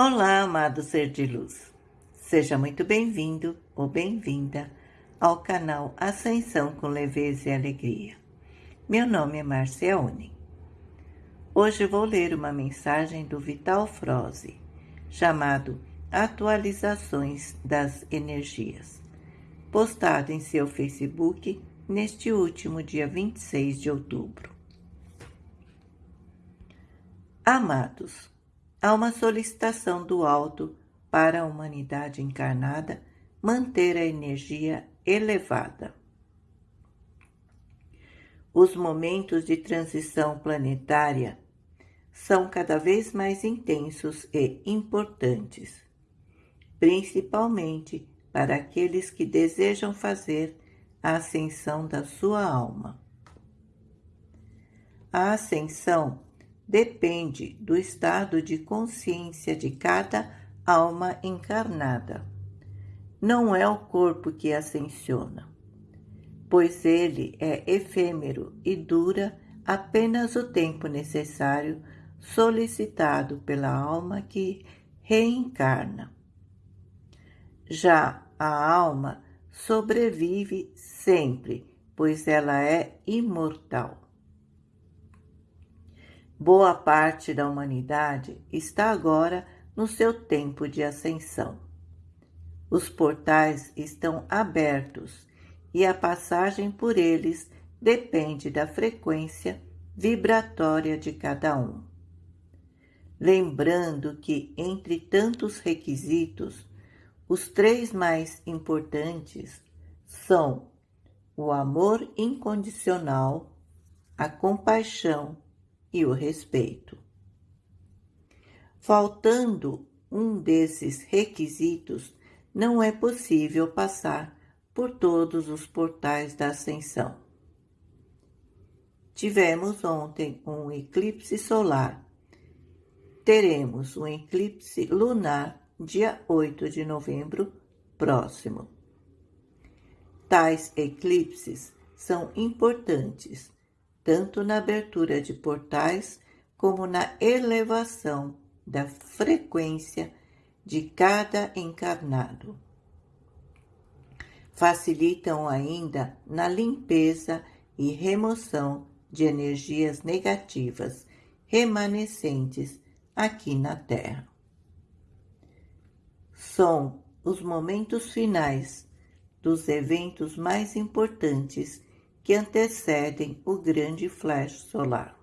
Olá, amado ser de luz. Seja muito bem-vindo ou bem-vinda ao canal Ascensão com Leveza e Alegria. Meu nome é Marcia Uni. Hoje vou ler uma mensagem do Vital Froze, chamado Atualizações das Energias, postado em seu Facebook neste último dia 26 de outubro. Amados, há uma solicitação do alto para a humanidade encarnada manter a energia elevada. Os momentos de transição planetária são cada vez mais intensos e importantes, principalmente para aqueles que desejam fazer a ascensão da sua alma. A ascensão depende do estado de consciência de cada alma encarnada. Não é o corpo que ascensiona, pois ele é efêmero e dura apenas o tempo necessário solicitado pela alma que reencarna. Já a alma sobrevive sempre, pois ela é imortal. Boa parte da humanidade está agora no seu tempo de ascensão. Os portais estão abertos e a passagem por eles depende da frequência vibratória de cada um. Lembrando que, entre tantos requisitos, os três mais importantes são o amor incondicional, a compaixão e o respeito. Faltando um desses requisitos, não é possível passar por todos os portais da ascensão. Tivemos ontem um eclipse solar. Teremos um eclipse lunar dia 8 de novembro próximo. Tais eclipses são importantes tanto na abertura de portais como na elevação da frequência de cada encarnado. Facilitam ainda na limpeza e remoção de energias negativas remanescentes aqui na Terra. São os momentos finais dos eventos mais importantes que antecedem o grande flash solar.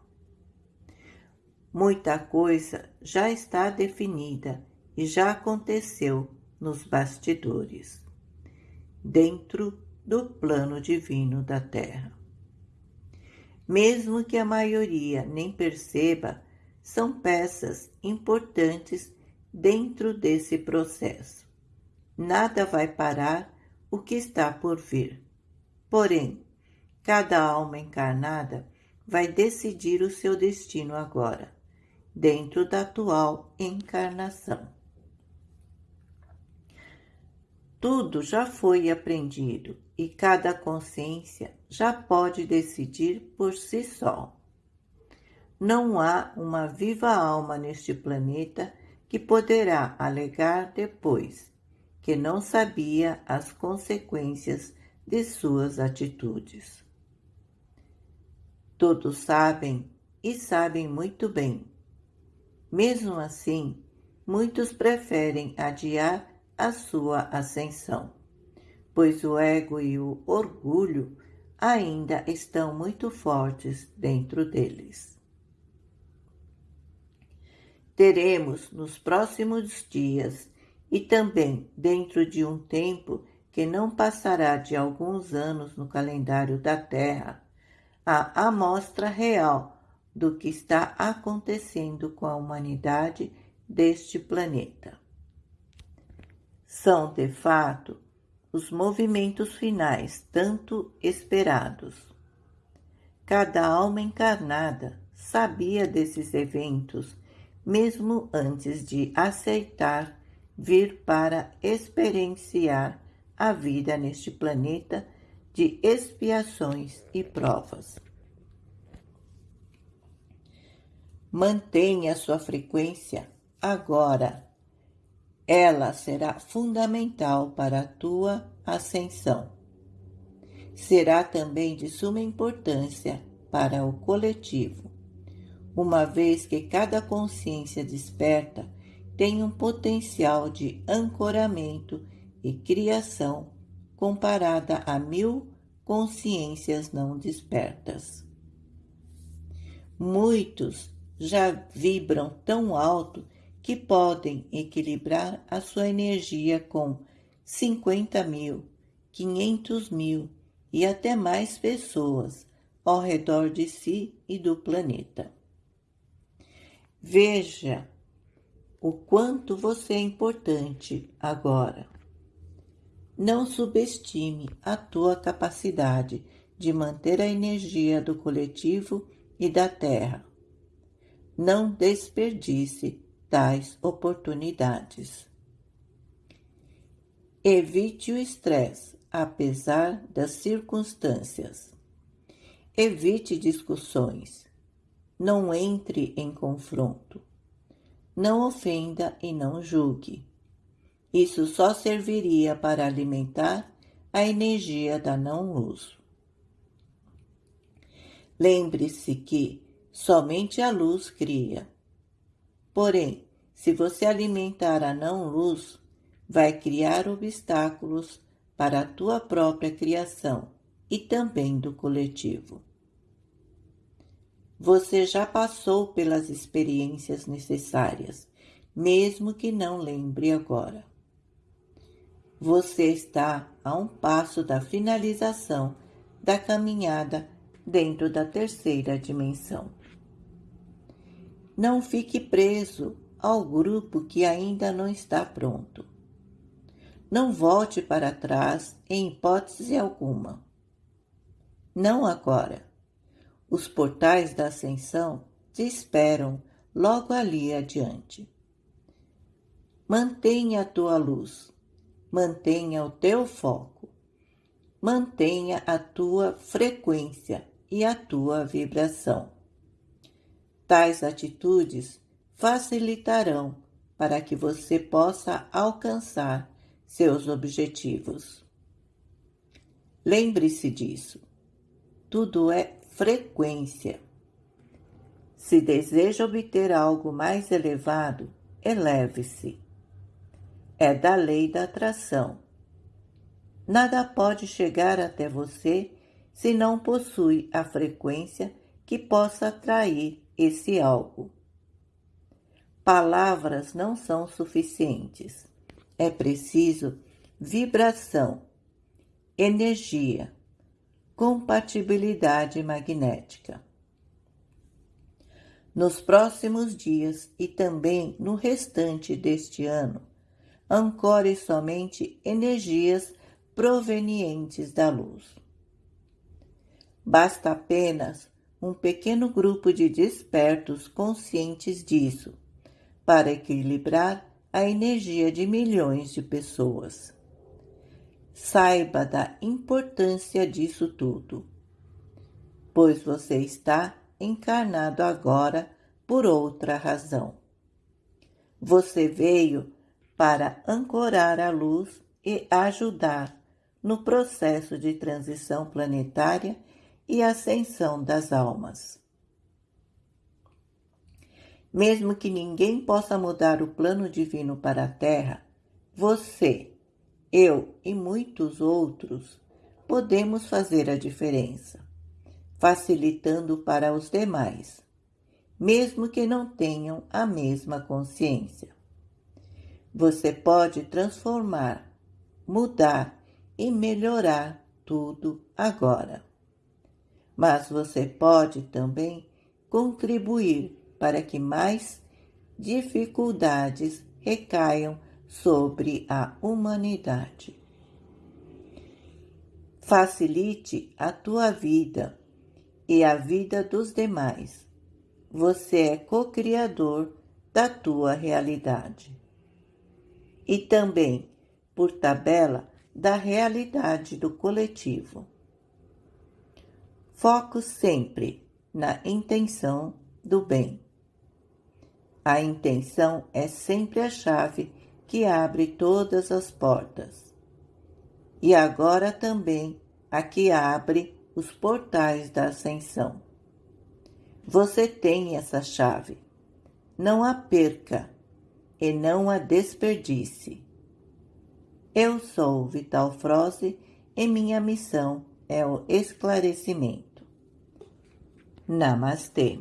Muita coisa já está definida e já aconteceu nos bastidores, dentro do plano divino da Terra. Mesmo que a maioria nem perceba, são peças importantes dentro desse processo. Nada vai parar o que está por vir. Porém, Cada alma encarnada vai decidir o seu destino agora, dentro da atual encarnação. Tudo já foi aprendido e cada consciência já pode decidir por si só. Não há uma viva alma neste planeta que poderá alegar depois que não sabia as consequências de suas atitudes. Todos sabem e sabem muito bem. Mesmo assim, muitos preferem adiar a sua ascensão, pois o ego e o orgulho ainda estão muito fortes dentro deles. Teremos nos próximos dias e também dentro de um tempo que não passará de alguns anos no calendário da Terra, a amostra real do que está acontecendo com a humanidade deste planeta. São, de fato, os movimentos finais tanto esperados. Cada alma encarnada sabia desses eventos mesmo antes de aceitar vir para experienciar a vida neste planeta de expiações e provas. Mantenha sua frequência agora Ela será fundamental para a tua ascensão. Será também de suma importância para o coletivo, uma vez que cada consciência desperta tem um potencial de ancoramento e criação comparada a mil consciências não despertas. Muitos já vibram tão alto que podem equilibrar a sua energia com 50 mil, 500 mil e até mais pessoas ao redor de si e do planeta. Veja o quanto você é importante agora. Não subestime a tua capacidade de manter a energia do coletivo e da Terra. Não desperdice tais oportunidades. Evite o estresse, apesar das circunstâncias. Evite discussões. Não entre em confronto. Não ofenda e não julgue. Isso só serviria para alimentar a energia da não-luz. Lembre-se que somente a luz cria. Porém, se você alimentar a não-luz, vai criar obstáculos para a tua própria criação e também do coletivo. Você já passou pelas experiências necessárias, mesmo que não lembre agora. Você está a um passo da finalização da caminhada dentro da terceira dimensão. Não fique preso ao grupo que ainda não está pronto. Não volte para trás em hipótese alguma. Não agora. Os portais da ascensão te esperam logo ali adiante. Mantenha a tua luz, mantenha o teu foco, mantenha a tua frequência e a tua vibração. Tais atitudes facilitarão para que você possa alcançar seus objetivos. Lembre-se disso. Tudo é frequência. Se deseja obter algo mais elevado, eleve-se. É da lei da atração. Nada pode chegar até você se não possui a frequência que possa atrair esse algo. Palavras não são suficientes. É preciso vibração, energia, compatibilidade magnética. Nos próximos dias e também no restante deste ano, ancore somente energias provenientes da luz. Basta apenas um pequeno grupo de despertos conscientes disso, para equilibrar a energia de milhões de pessoas. Saiba da importância disso tudo, pois você está encarnado agora por outra razão. Você veio para ancorar a luz e ajudar no processo de transição planetária e ascensão das almas. Mesmo que ninguém possa mudar o plano divino para a Terra, você, eu e muitos outros podemos fazer a diferença, facilitando para os demais, mesmo que não tenham a mesma consciência. Você pode transformar, mudar e melhorar tudo agora mas você pode também contribuir para que mais dificuldades recaiam sobre a humanidade. Facilite a tua vida e a vida dos demais. Você é co-criador da tua realidade. E também, por tabela, da realidade do coletivo. Foco sempre na intenção do bem. A intenção é sempre a chave que abre todas as portas. E agora também a que abre os portais da ascensão. Você tem essa chave. Não a perca e não a desperdice. Eu sou Vital Froze e minha missão é o esclarecimento. Namastê.